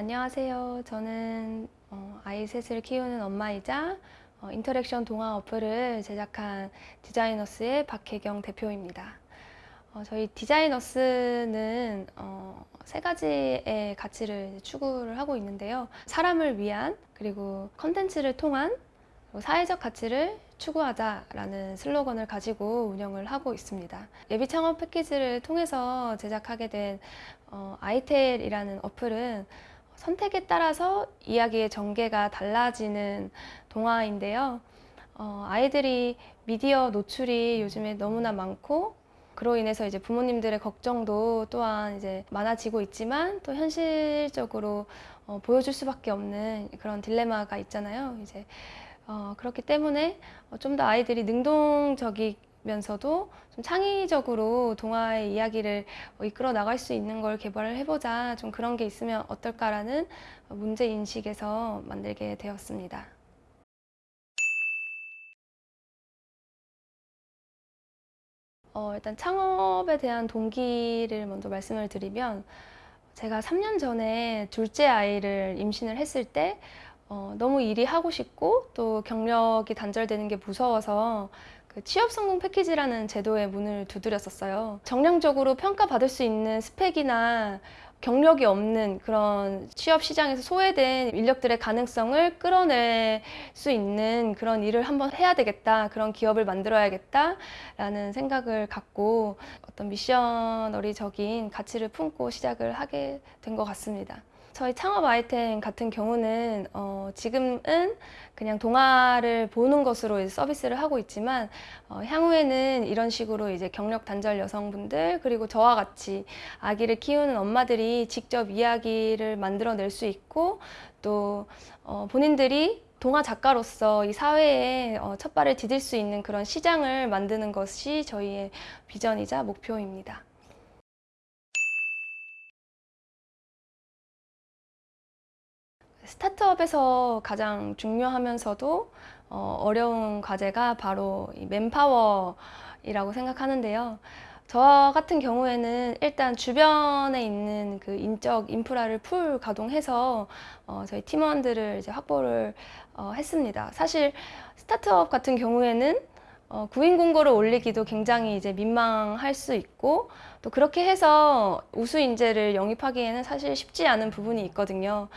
네, 안녕하세요. 저는 어, 아이 셋을 키우는 엄마이자 어, interaction 동화 어플을 제작한 디자이너스의 박혜경 대표입니다. 어, 저희 디자이너스는 어, 세 가지의 가치를 추구를 하고 있는데요. 사람을 위한 그리고 컨텐츠를 통한 사회적 가치를 추구하자라는 슬로건을 가지고 운영을 하고 있습니다. 예비 창업 패키지를 통해서 제작하게 된 어, 아이텔이라는 어플은 선택에 따라서 이야기의 전개가 달라지는 동화인데요. 어, 아이들이 미디어 노출이 요즘에 너무나 많고 그로 인해서 이제 부모님들의 걱정도 또한 이제 많아지고 있지만 또 현실적으로 어, 보여줄 수밖에 없는 그런 딜레마가 있잖아요. 이제 어, 그렇기 때문에 어, 좀더 아이들이 능동적이 면서도 좀 창의적으로 동화의 이야기를 어, 이끌어 나갈 수 있는 걸 개발을 해보자 좀 그런 게 있으면 어떨까라는 문제 인식에서 만들게 되었습니다. 어, 일단 창업에 대한 동기를 먼저 말씀을 드리면 제가 3년 전에 둘째 아이를 임신을 했을 때 어, 너무 일이 하고 싶고 또 경력이 단절되는 게 무서워서 그 취업 성공 패키지라는 제도에 문을 두드렸었어요. 정량적으로 평가받을 수 있는 스펙이나 경력이 없는 그런 취업 시장에서 소외된 인력들의 가능성을 끌어낼 수 있는 그런 일을 한번 해야 되겠다. 그런 기업을 만들어야겠다. 라는 생각을 갖고 어떤 미셔너리적인 가치를 품고 시작을 하게 된 것 같습니다. 저희 창업 아이템 같은 경우는 어, 지금은 그냥 동화를 보는 것으로 서비스를 하고 있지만 어, 향후에는 이런 식으로 이제 경력 단절 여성분들 그리고 저와 같이 아기를 키우는 엄마들이 직접 이야기를 만들어낼 수 있고 또 어, 본인들이 동화 작가로서 이 사회에 어, 첫 발을 디딜 수 있는 그런 시장을 만드는 것이 저희의 비전이자 목표입니다. 스타트업에서 가장 중요하면서도 어, 어려운 과제가 바로 이 맨파워이라고 생각하는데요. 저 같은 경우에는 일단 주변에 있는 그 인적 인프라를 풀 가동해서 어, 저희 팀원들을 이제 확보를 어, 했습니다. 사실 스타트업 같은 경우에는 어, 구인 공고를 올리기도 굉장히 이제 민망할 수 있고 또 그렇게 해서 우수 인재를 영입하기에는 사실 쉽지 않은 부분이 있거든요.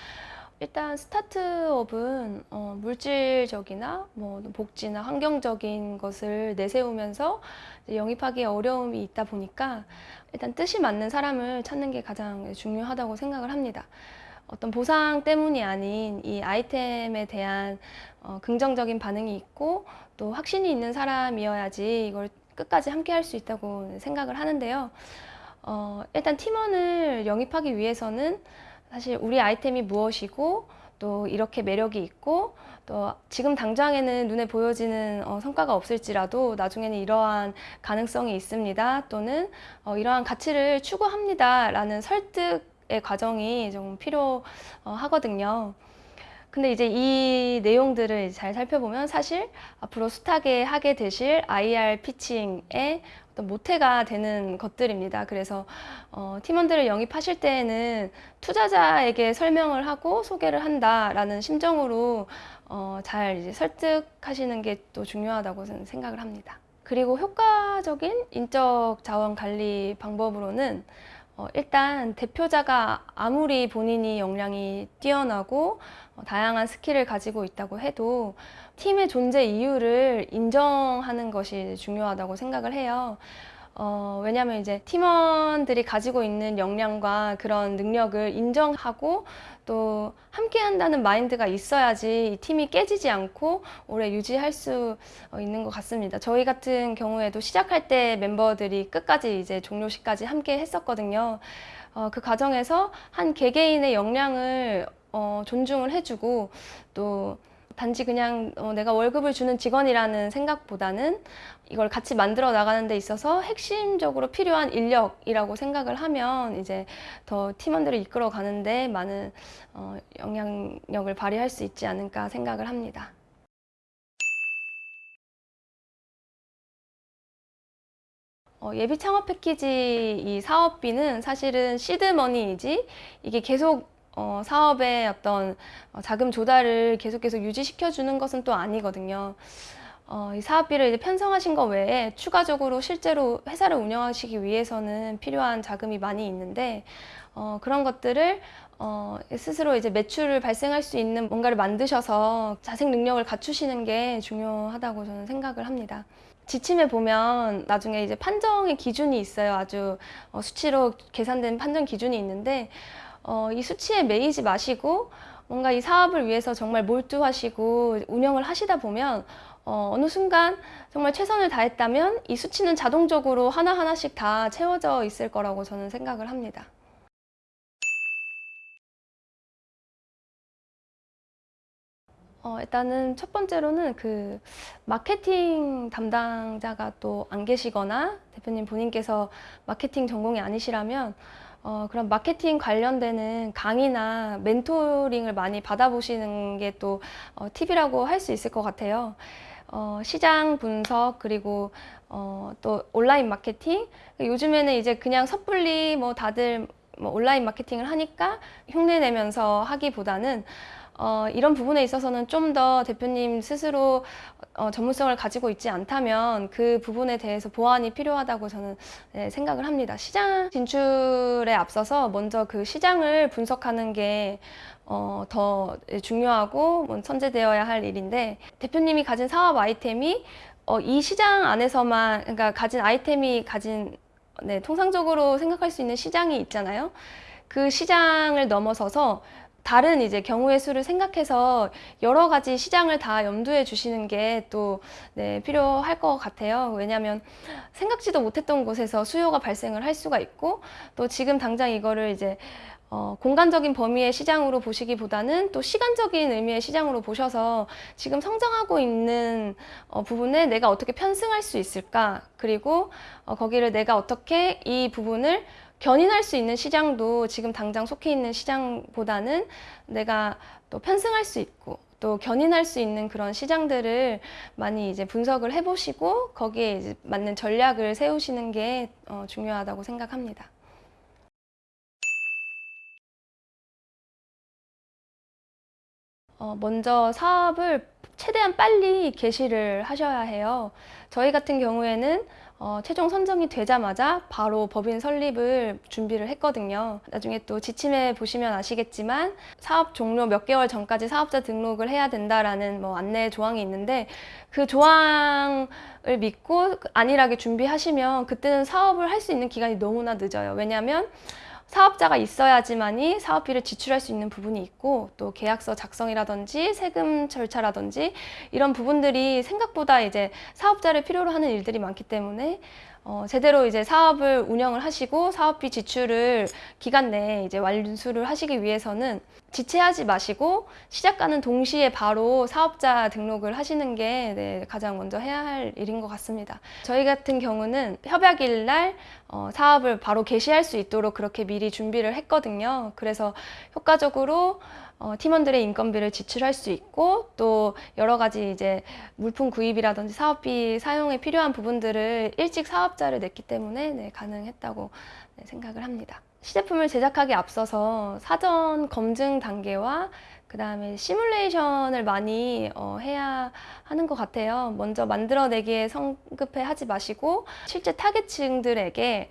일단 스타트업은 어, 물질적이나 뭐 복지나 환경적인 것을 내세우면서 영입하기 어려움이 있다 보니까 일단 뜻이 맞는 사람을 찾는 게 가장 중요하다고 생각을 합니다. 어떤 보상 때문이 아닌 이 아이템에 대한 어, 긍정적인 반응이 있고 또 확신이 있는 사람이어야지 이걸 끝까지 함께 할 수 있다고 생각을 하는데요. 어, 일단 팀원을 영입하기 위해서는 사실 우리 아이템이 무엇이고 또 이렇게 매력이 있고 또 지금 당장에는 눈에 보여지는 어, 성과가 없을지라도 나중에는 이러한 가능성이 있습니다. 또는 어, 이러한 가치를 추구합니다 라는 설득의 과정이 좀 필요하거든요 근데 이제 이 내용들을 잘 살펴보면 사실 앞으로 숱하게 하게 되실 IR 피칭에 어떤 모태가 되는 것들입니다. 그래서 어, 팀원들을 영입하실 때에는 투자자에게 설명을 하고 소개를 한다라는 심정으로 어, 잘 이제 설득하시는 게 또 중요하다고 생각을 합니다. 그리고 효과적인 인적 자원 관리 방법으로는 어, 일단 대표자가 아무리 본인이 역량이 뛰어나고 어, 다양한 스킬을 가지고 있다고 해도 팀의 존재 이유를 인정하는 것이 중요하다고 생각을 해요. 어, 왜냐하면 이제 팀원들이 가지고 있는 역량과 그런 능력을 인정하고 또 함께 한다는 마인드가 있어야지 이 팀이 깨지지 않고 오래 유지할 수 어, 있는 것 같습니다. 저희 같은 경우에도 시작할 때 멤버들이 끝까지 이제 종료 시까지 함께 했었거든요. 어, 그 과정에서 한 개개인의 역량을 어, 존중을 해주고 또 단지 그냥 어, 내가 월급을 주는 직원이라는 생각보다는 이걸 같이 만들어 나가는 데 있어서 핵심적으로 필요한 인력이라고 생각을 하면 이제 더 팀원들을 이끌어 가는데 많은 어, 영향력을 발휘할 수 있지 않을까 생각을 합니다. 어, 예비 창업 패키지 이 사업비는 사실은 시드머니이지 이게 계속 어, 사업의 어떤 어, 자금 조달을 계속해서 유지시켜 주는 것은 또 아니거든요. 어, 이 사업비를 이제 편성하신 것 외에 추가적으로 실제로 회사를 운영하시기 위해서는 필요한 자금이 많이 있는데 어, 그런 것들을 어, 스스로 이제 매출을 발생할 수 있는 뭔가를 만드셔서 자생 능력을 갖추시는 게 중요하다고 저는 생각을 합니다. 지침에 보면 나중에 이제 판정의 기준이 있어요. 아주 어, 수치로 계산된 판정 기준이 있는데 어, 이 수치에 매이지 마시고 뭔가 이 사업을 위해서 정말 몰두하시고 운영을 하시다 보면 어, 어느 순간 정말 최선을 다했다면 이 수치는 자동적으로 하나하나씩 다 채워져 있을 거라고 저는 생각을 합니다. 어, 일단은 첫 번째로는 그 마케팅 담당자가 또 안 계시거나 대표님 본인께서 마케팅 전공이 아니시라면 어, 그런 마케팅 관련되는 강의나 멘토링을 많이 받아보시는 게또 어, 팁이라고 할 수 있을 것 같아요. 어, 시장 분석 그리고 어, 또 온라인 마케팅 요즘에는 이제 그냥 섣불리 뭐 다들 뭐 온라인 마케팅을 하니까 흉내 내면서 하기보다는 어, 이런 부분에 있어서는 좀 더 대표님 스스로 어, 전문성을 가지고 있지 않다면 그 부분에 대해서 보완이 필요하다고 저는 네, 생각을 합니다. 시장 진출에 앞서서 먼저 그 시장을 분석하는 게 어, 더 중요하고 뭐 선제되어야 할 일인데 대표님이 가진 사업 아이템이 어, 이 시장 안에서만 그러니까 가진 아이템이 가진 네, 통상적으로 생각할 수 있는 시장이 있잖아요. 그 시장을 넘어서서 다른 이제 경우의 수를 생각해서 여러 가지 시장을 다 염두에 주시는 게또 네, 필요할 것 같아요. 왜냐하면 생각지도 못했던 곳에서 수요가 발생을 할 수가 있고 또 지금 당장 이거를 이제 어, 공간적인 범위의 시장으로 보시기보다는 또 시간적인 의미의 시장으로 보셔서 지금 성장하고 있는 어, 부분에 내가 어떻게 편승할 수 있을까 그리고 어, 거기를 내가 어떻게 이 부분을 견인할 수 있는 시장도 지금 당장 속해 있는 시장보다는 내가 또 편승할 수 있고 또 견인할 수 있는 그런 시장들을 많이 이제 분석을 해보시고 거기에 이제 맞는 전략을 세우시는 게 어, 중요하다고 생각합니다. 어, 먼저 사업을 최대한 빨리 개시를 하셔야 해요. 저희 같은 경우에는 어, 최종 선정이 되자마자 바로 법인 설립을 준비를 했거든요. 나중에 또 지침에 보시면 아시겠지만 사업 종료 몇 개월 전까지 사업자 등록을 해야 된다라는 뭐 안내 조항이 있는데 그 조항을 믿고 안일하게 준비하시면 그때는 사업을 할 수 있는 기간이 너무나 늦어요. 왜냐하면 사업자가 있어야지만이 사업비를 지출할 수 있는 부분이 있고 또 계약서 작성이라든지 세금 절차라든지 이런 부분들이 생각보다 이제 사업자를 필요로 하는 일들이 많기 때문에 어, 제대로 이제 사업을 운영을 하시고 사업비 지출을 기간 내에 이제 완수를 하시기 위해서는 지체하지 마시고 시작가는 동시에 바로 사업자 등록을 하시는 게 네, 가장 먼저 해야 할 일인 것 같습니다. 저희 같은 경우는 협약일 날 어, 사업을 바로 개시할 수 있도록 그렇게 미리 준비를 했거든요. 그래서 효과적으로 어, 팀원들의 인건비를 지출할 수 있고 또 여러 가지 이제 물품 구입이라든지 사업비 사용에 필요한 부분들을 일찍 사업자를 냈기 때문에 네, 가능했다고 네, 생각을 합니다. 시제품을 제작하기 앞서서 사전 검증 단계와 그 다음에 시뮬레이션을 많이 어, 해야 하는 것 같아요. 먼저 만들어내기에 성급해 하지 마시고 실제 타겟층들에게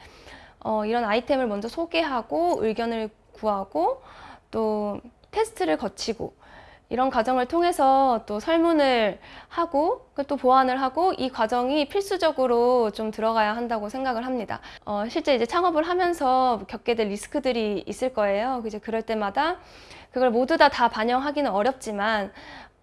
어, 이런 아이템을 먼저 소개하고 의견을 구하고 또 테스트를 거치고 이런 과정을 통해서 또 설문을 하고 또 보완을 하고 이 과정이 필수적으로 좀 들어가야 한다고 생각을 합니다. 어, 실제 이제 창업을 하면서 겪게 될 리스크들이 있을 거예요. 이제 그럴 때마다 그걸 모두 다 다 반영하기는 어렵지만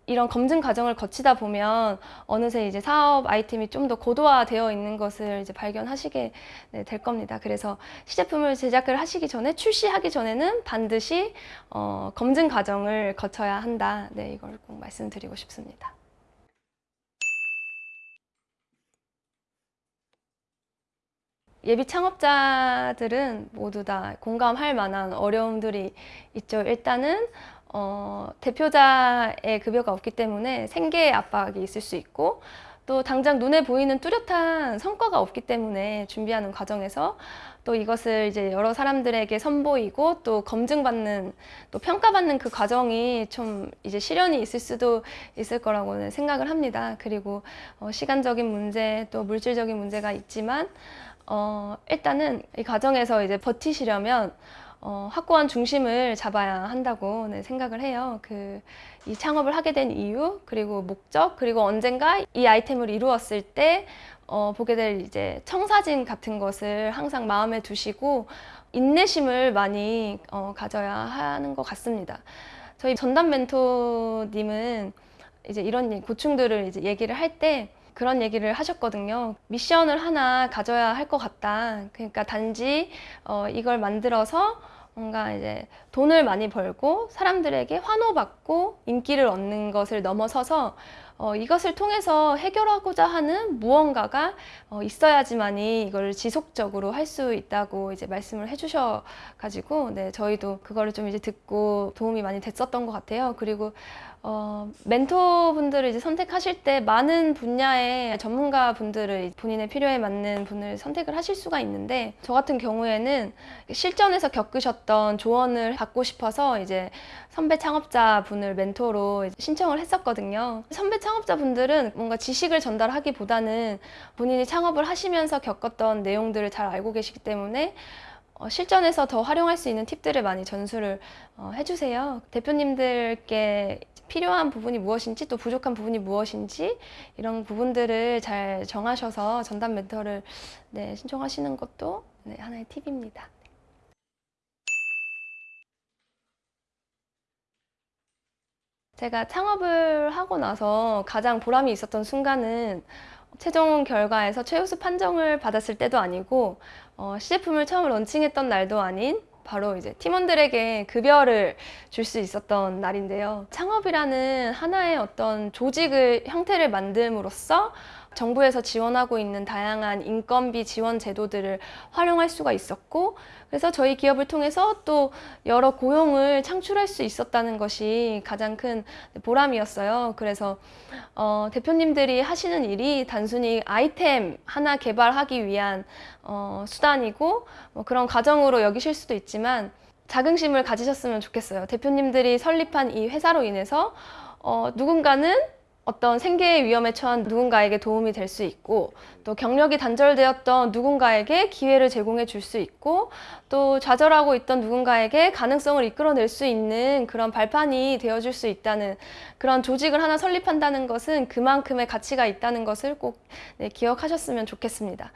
이런 검증 과정을 거치다 보면 어느새 이제 사업 아이템이 좀 더 고도화되어 있는 것을 이제 발견하시게 네, 될 겁니다. 그래서 시제품을 제작을 하시기 전에 출시하기 전에는 반드시 어, 검증 과정을 거쳐야 한다. 네, 이걸 꼭 말씀드리고 싶습니다. 예비 창업자들은 모두 다 공감할 만한 어려움들이 있죠. 일단은 어, 대표자의 급여가 없기 때문에 생계의 압박이 있을 수 있고 또 당장 눈에 보이는 뚜렷한 성과가 없기 때문에 준비하는 과정에서 또 이것을 이제 여러 사람들에게 선보이고 또 검증받는 또 평가받는 그 과정이 좀 이제 시련이 있을 수도 있을 거라고는 생각을 합니다. 그리고 어, 시간적인 문제 또 물질적인 문제가 있지만 어, 일단은 이 과정에서 이제 버티시려면 어, 확고한 중심을 잡아야 한다고 네, 생각을 해요. 그, 이 창업을 하게 된 이유, 그리고 목적, 그리고 언젠가 이 아이템을 이루었을 때 어, 보게 될 이제 청사진 같은 것을 항상 마음에 두시고 인내심을 많이 어, 가져야 하는 것 같습니다. 저희 전담 멘토님은 이제 이런 고충들을 이제 얘기를 할때 그런 얘기를 하셨거든요. 미션을 하나 가져야 할 것 같다. 그러니까 단지 어, 이걸 만들어서 뭔가 이제 돈을 많이 벌고 사람들에게 환호받고 인기를 얻는 것을 넘어서서 어, 이것을 통해서 해결하고자 하는 무언가가 어, 있어야지만이 이걸 지속적으로 할 수 있다고 이제 말씀을 해주셔 가지고 네 저희도 그거를 좀 이제 듣고 도움이 많이 됐었던 것 같아요. 그리고 어, 멘토분들을 이제 선택하실 때 많은 분야의 전문가 분들을 본인의 필요에 맞는 분을 선택을 하실 수가 있는데 저 같은 경우에는 실전에서 겪으셨던 조언을 받고 싶어서 이제 선배 창업자 분을 멘토로 신청을 했었거든요. 선배 창 업자 분들은 뭔가 지식을 전달하기보다는 본인이 창업을 하시면서 겪었던 내용들을 잘 알고 계시기 때문에 어, 실전에서 더 활용할 수 있는 팁들을 많이 전수를 어, 해주세요. 대표님들께 필요한 부분이 무엇인지 또 부족한 부분이 무엇인지 이런 부분들을 잘 정하셔서 전담 멘토를 네, 신청하시는 것도 네, 하나의 팁입니다. 제가 창업을 하고 나서 가장 보람이 있었던 순간은 최종 결과에서 최우수 판정을 받았을 때도 아니고 어, 시제품을 처음 런칭했던 날도 아닌 바로 이제 팀원들에게 급여를 줄 수 있었던 날인데요. 창업이라는 하나의 어떤 조직을 형태를 만듦으로써 정부에서 지원하고 있는 다양한 인건비 지원 제도들을 활용할 수가 있었고 그래서 저희 기업을 통해서 또 여러 고용을 창출할 수 있었다는 것이 가장 큰 보람이었어요. 그래서 어, 대표님들이 하시는 일이 단순히 아이템 하나 개발하기 위한 어, 수단이고 뭐 그런 과정으로 여기실 수도 있지만 자긍심을 가지셨으면 좋겠어요. 대표님들이 설립한 이 회사로 인해서 어, 누군가는 어떤 생계의 위험에 처한 누군가에게 도움이 될 수 있고 또 경력이 단절되었던 누군가에게 기회를 제공해 줄 수 있고 또 좌절하고 있던 누군가에게 가능성을 이끌어낼 수 있는 그런 발판이 되어줄 수 있다는 그런 조직을 하나 설립한다는 것은 그만큼의 가치가 있다는 것을 꼭 네, 기억하셨으면 좋겠습니다.